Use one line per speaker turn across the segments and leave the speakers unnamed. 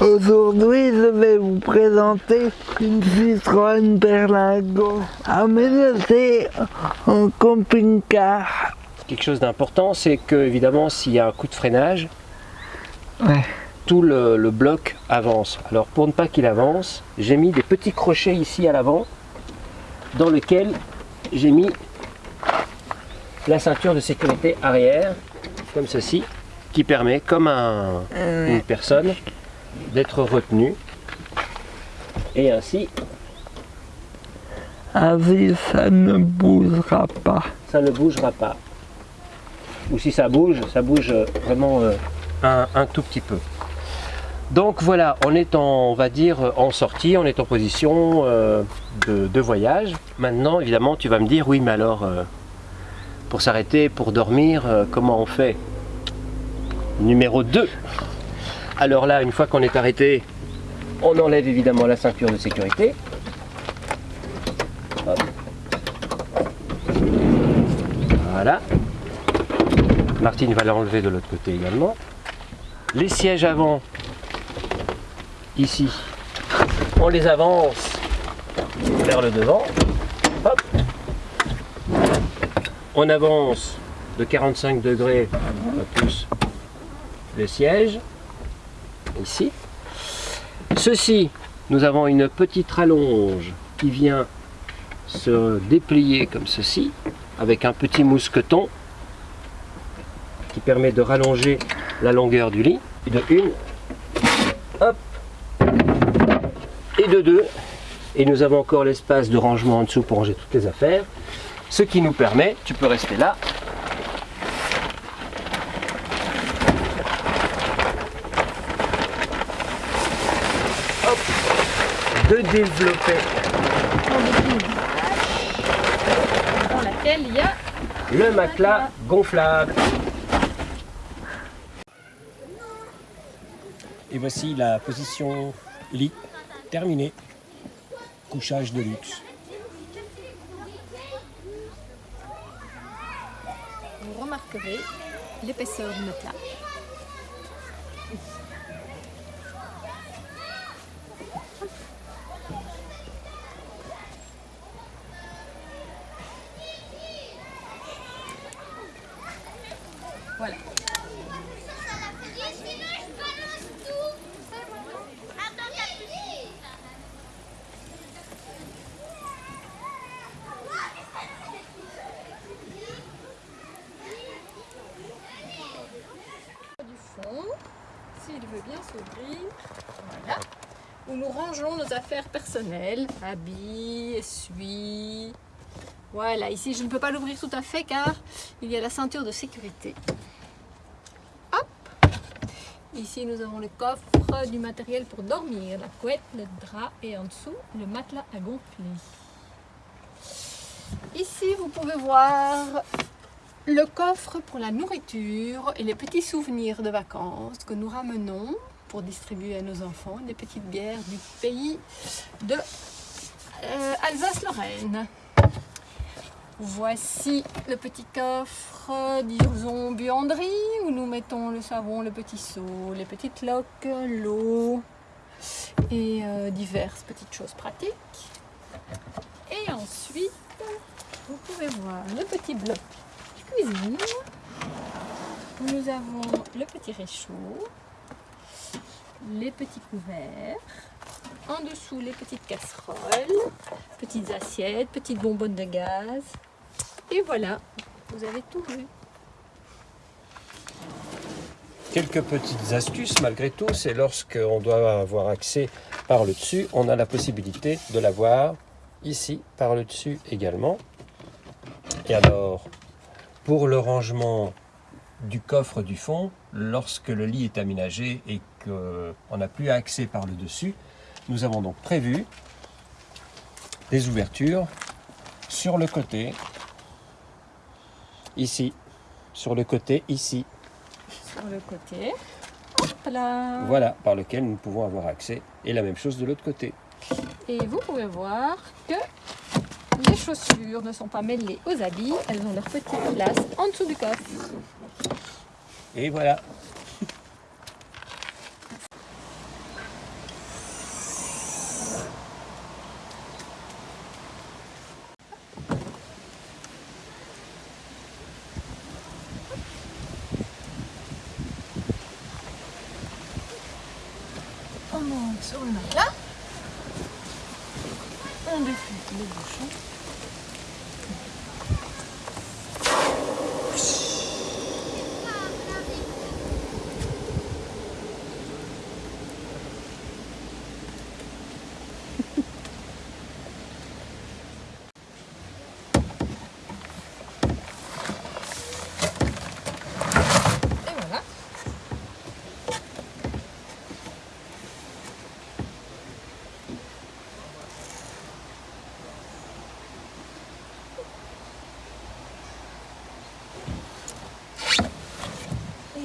Aujourd'hui, je vais vous présenter une Citroën Berlingo aménagée en camping-car.
Quelque chose d'important, c'est que évidemment, s'il y a un coup de freinage,
Ouais.
tout le, le bloc avance. Alors pour ne pas qu'il avance, j'ai mis des petits crochets ici à l'avant, dans lequel j'ai mis la ceinture de sécurité arrière, comme ceci, qui permet, comme un- une personne, d'être retenu. Et ainsi,
Ainsi, ça ne bougera pas.
ça ne bougera pas. Ou si ça bouge, ça bouge euh, vraiment euh, un, un tout petit peu. Donc voilà, on est en, on va dire, en sortie, on est en position euh, de, de voyage. Maintenant, évidemment, tu vas me dire, oui, mais alors, euh, pour s'arrêter, pour dormir, comment on fait? Numéro 2. Alors là, une fois qu'on est arrêté, on enlève évidemment la ceinture de sécurité. Voilà. Martine va l'enlever de l'autre côté également. Les sièges avant, ici, on les avance vers le devant. Hop. On avance de 45 degrés, plus, le siège, ici. Ceci, nous avons une petite rallonge qui vient se déplier comme ceci, avec un petit mousqueton qui permet de rallonger la longueur du lit. De une, hop, et de deux. Et nous avons encore l'espace de rangement en dessous pour ranger toutes les affaires. Ce qui nous permet, tu peux rester là, de développer
dans laquelle il y a
le matelas gonflable. Et voici la position lit terminée. Couchage de luxe.
vous remarquerez l'épaisseur du matelas. Où nous rangeons nos affaires personnelles, habits, essuie. Voilà, ici je ne peux pas l'ouvrir tout à fait car il y a la ceinture de sécurité. Hop Ici nous avons le coffre du matériel pour dormir, la couette, le drap et en dessous le matelas à gonfler. Ici vous pouvez voir le coffre pour la nourriture et les petits souvenirs de vacances que nous ramenons pour distribuer à nos enfants, des petites bières du pays de euh, Alsace-Lorraine. Voici le petit coffre, disons, buanderie, où nous mettons le savon, le petit seau, les petites loques, l'eau et euh, diverses petites choses pratiques. Et ensuite, vous pouvez voir le petit bloc cuisine où nous avons le petit réchaud, les petits couverts, en dessous les petites casseroles, petites assiettes, petites bonbonnes de gaz. Et voilà, vous avez tout vu.
Quelques petites astuces malgré tout, c'est lorsqu'on doit avoir accès par le dessus, on a la possibilité de l'avoir ici par le dessus également. Et alors, pour le rangement du coffre du fond, lorsque le lit est aménagé et qu'on n'a plus accès par le dessus, nous avons donc prévu des ouvertures sur le côté, ici, sur le côté ici,
Sur le côté. Hop là.
voilà, par lequel nous pouvons avoir accès. Et la même chose de l'autre côté.
Et vous pouvez voir que les chaussures ne sont pas mêlées aux habits, elles ont leur petite place en dessous du coffre.
Et voilà.
Oh, oh On monte sur le matelas. On défait les bouchons.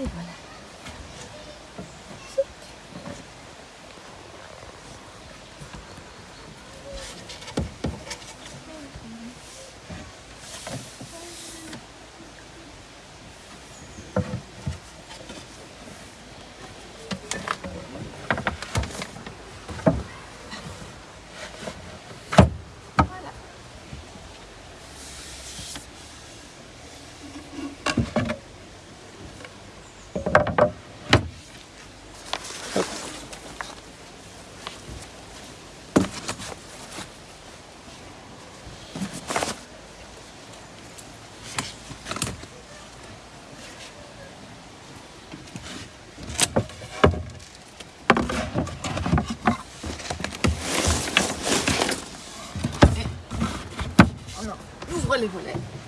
Et voilà. On ouvre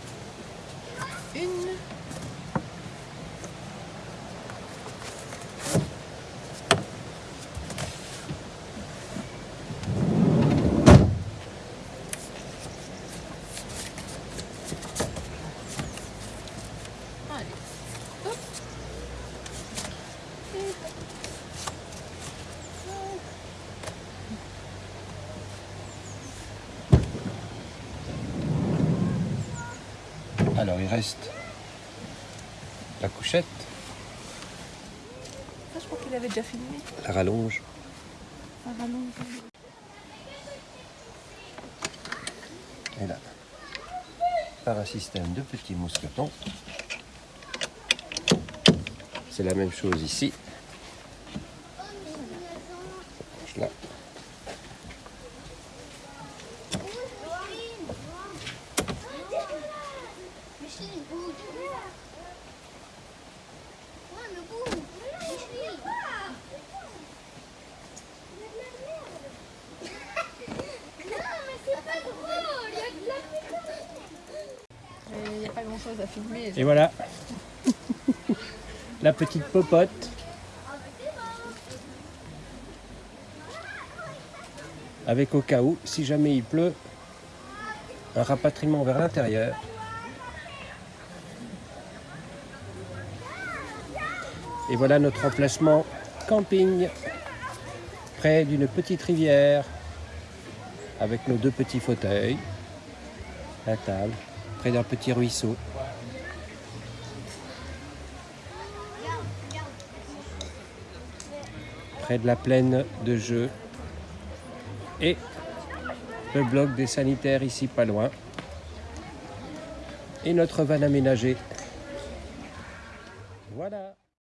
Alors il reste la couchette,
Ah, je crois qu'il avait déjà filmé.
la rallonge.
Un rallonge.
Et là, par un système de petits mousquetons. C'est la même chose ici. Là.
Micheline, bouge. Ouais, mais bouge. Micheline. Non, mais c'est pas drôle. Il y a de la
Il n'y a pas grand chose à filmer.
Et voilà. la petite popote. Avec au cas où, si jamais il pleut, un rapatriement vers l'intérieur. Et voilà notre emplacement camping, près d'une petite rivière, avec nos deux petits fauteuils, la table, près d'un petit ruisseau. Près de la plaine de jeu. Et le bloc des sanitaires ici pas loin. Et notre van aménagé. Voilà.